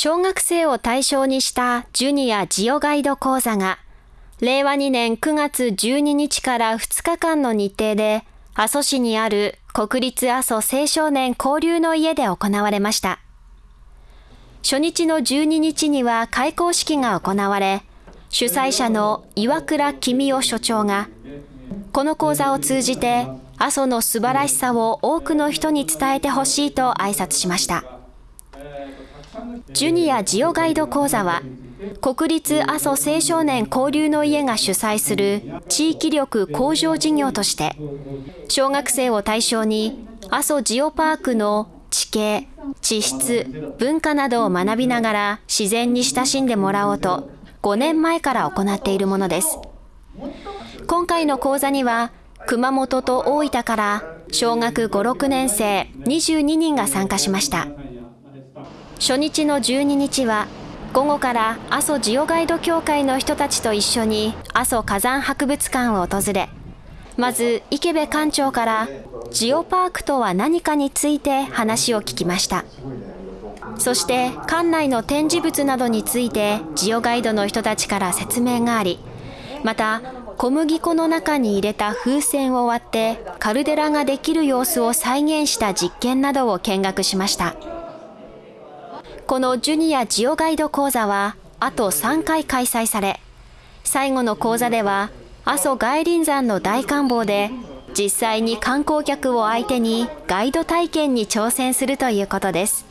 小学生を対象にしたジュニアジオガイド講座が、令和2年9月12日から2日間の日程で、阿蘇市にある国立阿蘇青少年交流の家で行われました。初日の12日には開講式が行われ、主催者の岩倉公夫所長が、この講座を通じて阿蘇の素晴らしさを多くの人に伝えてほしいと挨拶しました。ジュニアジオガイド講座は、国立阿蘇青少年交流の家が主催する地域力向上事業として、小学生を対象に阿蘇ジオパークの地形、地質、文化などを学びながら自然に親しんでもらおうと5年前から行っているものです。今回の講座には熊本と大分から小学5、6年生22人が参加しました。初日の12日は午後から阿蘇ジオガイド協会の人たちと一緒に阿蘇火山博物館を訪れ、まず池部館長からジオパークとは何かについて話を聞きました。そして館内の展示物などについてジオガイドの人たちから説明があり、また小麦粉の中に入れた風船を割ってカルデラができる様子を再現した実験などを見学しました。このジュニアジオガイド講座はあと3回開催され、最後の講座では阿蘇外輪山の大観望で実際に観光客を相手にガイド体験に挑戦するということです。